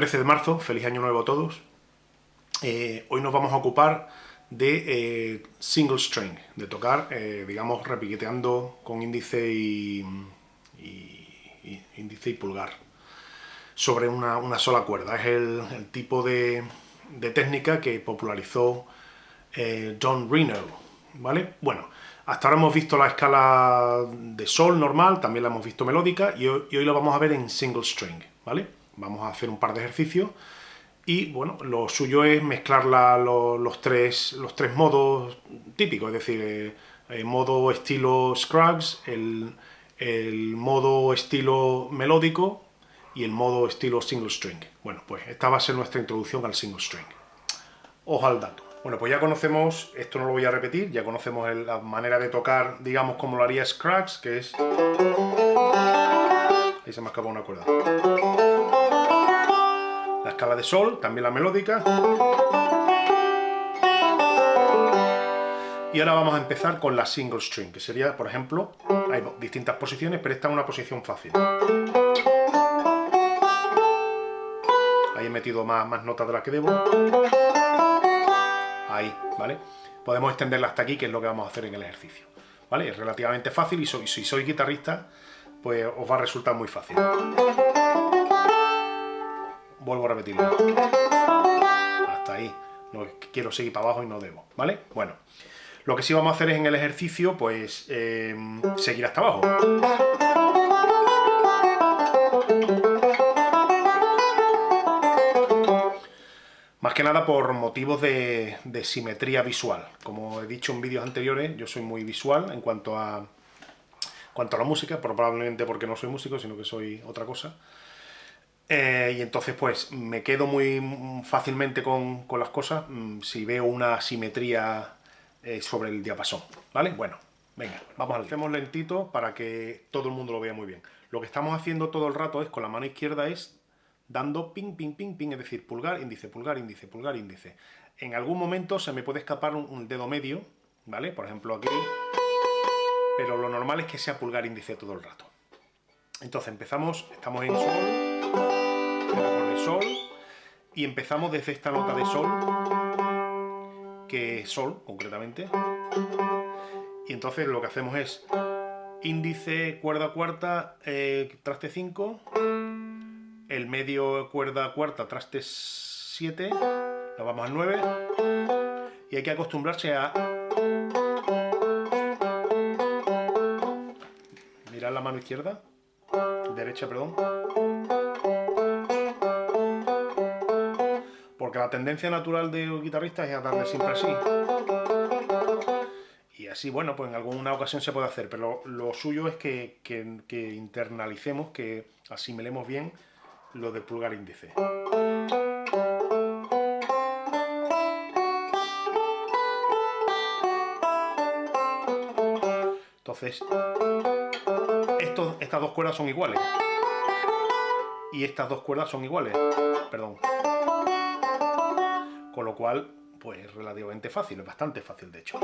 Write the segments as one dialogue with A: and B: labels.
A: 13 de marzo, feliz año nuevo a todos. Eh, hoy nos vamos a ocupar de eh, single string, de tocar, eh, digamos, repiqueteando con índice y, índice y pulgar sobre una, sola cuerda. Es el, tipo de, técnica que popularizó John Reno, ¿vale? Bueno, hasta ahora hemos visto la escala de sol normal, también la hemos visto melódica, y hoy, y hoy la vamos a ver en single string, ¿vale? Vamos a hacer un par de ejercicios y bueno, lo suyo es mezclar los, tres, los tres modos típicos, es decir, el eh, modo estilo Scruggs, el, modo estilo melódico y el modo estilo single string. Bueno, pues esta va a ser nuestra introducción al single string. Ojo al dato. Bueno, pues ya conocemos, esto no lo voy a repetir, ya conocemos la manera de tocar, digamos, como lo haría Scruggs, que es... Ahí se me acabó una cuerda escala de sol, también la melódica. Y ahora vamos a empezar con la single string, que sería, por ejemplo, hay distintas posiciones, pero esta es una posición fácil. Ahí he metido más, más notas de las que debo. Ahí, ¿vale? Podemos extenderla hasta aquí, que es lo que vamos a hacer en el ejercicio. ¿Vale? Es relativamente fácil y si sois guitarrista, pues os va a resultar muy fácil vuelvo a repetirlo. Hasta ahí. No quiero seguir para abajo y no debo, ¿vale? Bueno, lo que sí vamos a hacer es en el ejercicio, pues, eh, seguir hasta abajo. Más que nada por motivos de, simetría visual. Como he dicho en vídeos anteriores, yo soy muy visual en cuanto a, cuanto a la música, probablemente porque no soy músico, sino que soy otra cosa. Eh, y entonces pues me quedo muy fácilmente con, las cosas mm, si veo una simetría eh, sobre el diapasón, ¿vale? Bueno, venga, vamos a Hacemos lentito para que todo el mundo lo vea muy bien. Lo que estamos haciendo todo el rato es, con la mano izquierda, es dando ping, ping, ping, ping, es decir, pulgar, índice, pulgar, índice, pulgar, índice. En algún momento se me puede escapar un, dedo medio, ¿vale? Por ejemplo aquí, pero lo normal es que sea pulgar, índice todo el rato. Entonces empezamos, estamos en sol, de sol y empezamos desde esta nota de sol, que es sol concretamente, y entonces lo que hacemos es índice, cuerda cuarta, eh, traste 5, el medio cuerda cuarta, traste 7, nos vamos al 9, y hay que acostumbrarse a... Mirar la mano izquierda, derecha, perdón. Porque la tendencia natural de los guitarristas es a darle siempre así. Y así, bueno, pues en alguna ocasión se puede hacer, pero lo, suyo es que, internalicemos, que asimilemos bien lo del pulgar índice. Entonces, estas dos cuerdas son iguales. Y estas dos cuerdas son iguales. Perdón con lo cual, pues es relativamente fácil, es bastante fácil de hecho.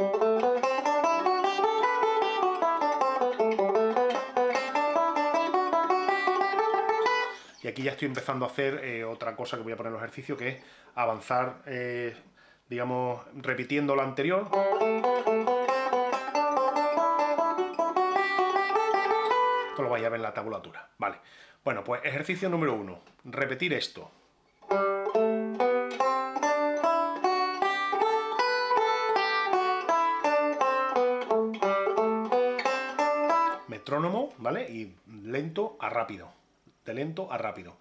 A: Y aquí ya estoy empezando a hacer eh, otra cosa que voy a poner en el ejercicio, que es avanzar, eh, digamos, repitiendo lo anterior. Esto lo vais a ver en la tabulatura. Vale. Bueno, pues ejercicio número uno. Repetir esto. Y lento a rápido, de lento a rápido.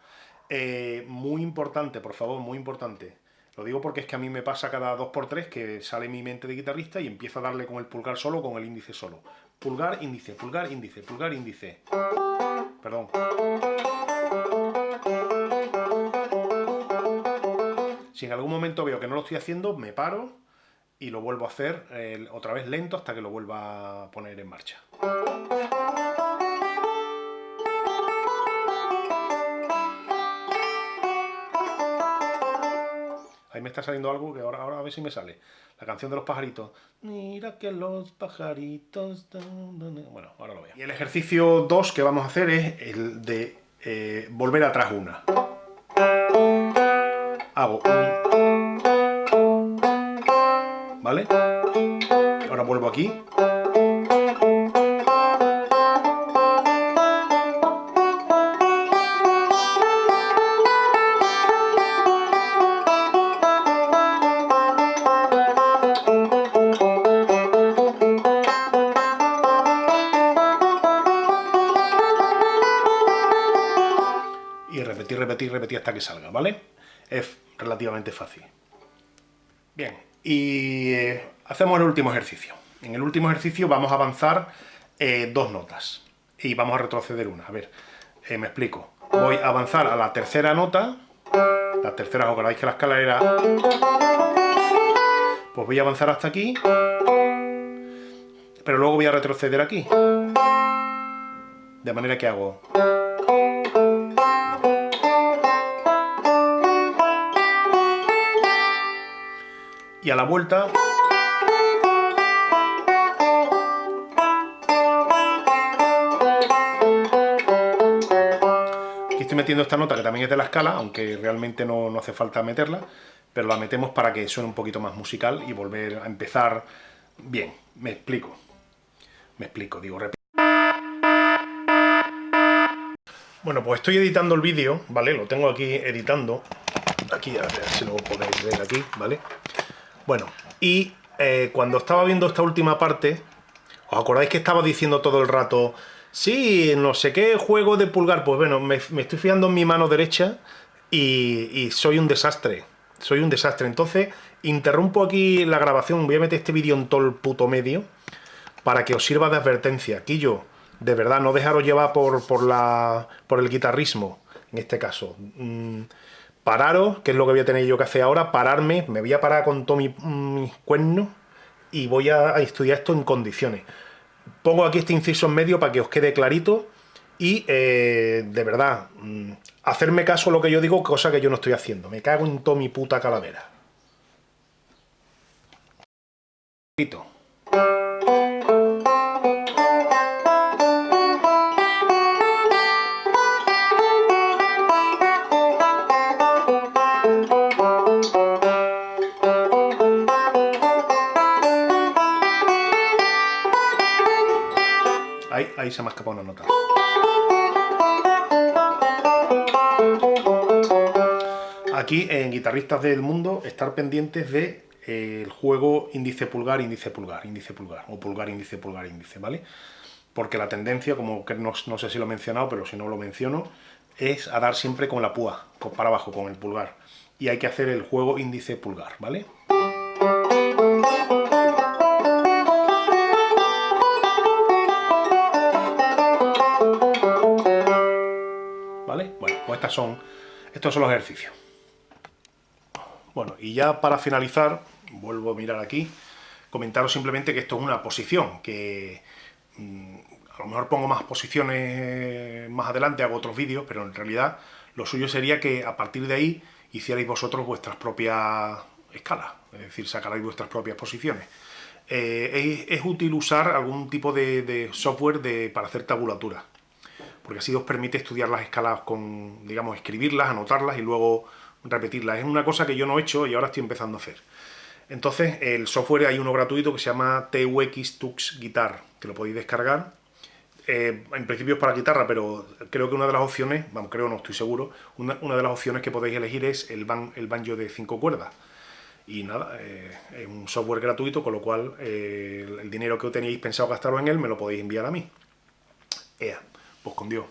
A: Eh, muy importante, por favor, muy importante. Lo digo porque es que a mí me pasa cada 2x3 que sale mi mente de guitarrista y empiezo a darle con el pulgar solo con el índice solo. Pulgar, índice, pulgar, índice, pulgar, índice. Perdón. Si en algún momento veo que no lo estoy haciendo, me paro y lo vuelvo a hacer eh, otra vez lento hasta que lo vuelva a poner en marcha. Ahí me está saliendo algo que ahora, ahora a ver si me sale. La canción de los pajaritos. Mira que los pajaritos... Bueno, ahora lo veo. Y el ejercicio 2 que vamos a hacer es el de eh, volver atrás una. hago un... ¿Vale? Ahora vuelvo aquí. Hasta que salga, ¿vale? Es relativamente fácil. Bien, y eh, hacemos el último ejercicio. En el último ejercicio vamos a avanzar eh, dos notas y vamos a retroceder una. A ver, eh, me explico. Voy a avanzar a la tercera nota, la tercera, acordáis que la escala era... Pues voy a avanzar hasta aquí, pero luego voy a retroceder aquí. De manera que hago... y a la vuelta... Aquí estoy metiendo esta nota que también es de la escala, aunque realmente no, no hace falta meterla, pero la metemos para que suene un poquito más musical y volver a empezar bien. Me explico. Me explico, digo, repito. Bueno, pues estoy editando el vídeo, ¿vale? Lo tengo aquí editando. Aquí, a si lo podéis ver aquí, ¿vale? Bueno, y eh, cuando estaba viendo esta última parte, ¿os acordáis que estaba diciendo todo el rato, sí, no sé qué juego de pulgar? Pues bueno, me, estoy fiando en mi mano derecha y, soy un desastre, soy un desastre. Entonces, interrumpo aquí la grabación, voy a meter este vídeo en todo el puto medio para que os sirva de advertencia. Aquí yo, de verdad, no dejaros llevar por, por, la, por el guitarrismo, en este caso. Mm, pararos, que es lo que voy a tener yo que hacer ahora, pararme, me voy a parar con todo mis cuernos y voy a, estudiar esto en condiciones. Pongo aquí este inciso en medio para que os quede clarito y, eh, de verdad, mm, hacerme caso a lo que yo digo, cosa que yo no estoy haciendo. Me cago en toda mi puta calavera. Ahí, se me ha escapado una nota. Aquí en Guitarristas del Mundo, estar pendientes de eh, el juego índice pulgar, índice pulgar, índice pulgar, o pulgar, índice, pulgar, índice, ¿vale? Porque la tendencia, como que no, no, sé si lo he mencionado, pero si no lo menciono, es a dar siempre con la púa, para abajo, con el pulgar. Y hay que hacer el juego índice pulgar, ¿vale? Son, estos son los ejercicios. Bueno, y ya para finalizar, vuelvo a mirar aquí, comentaros simplemente que esto es una posición, que mm, a lo mejor pongo más posiciones más adelante, hago otros vídeos, pero en realidad lo suyo sería que a partir de ahí hicierais vosotros vuestras propias escalas, es decir, sacarais vuestras propias posiciones. Eh, es, útil usar algún tipo de, software para hacer tabulatura porque así os permite estudiar las escalas con, digamos, escribirlas, anotarlas y luego repetirlas. Es una cosa que yo no he hecho y ahora estoy empezando a hacer. Entonces, el software hay uno gratuito que se llama TUX Tux Guitar, que lo podéis descargar. Eh, en principio es para guitarra, pero creo que una de las opciones, vamos, creo, no estoy seguro, una, de las opciones que podéis elegir es el, banjo de cinco cuerdas. Y nada, eh, es un software gratuito, con lo cual eh, el, dinero que teníais pensado gastaros en él me lo podéis enviar a mí. Ea pues con Dios.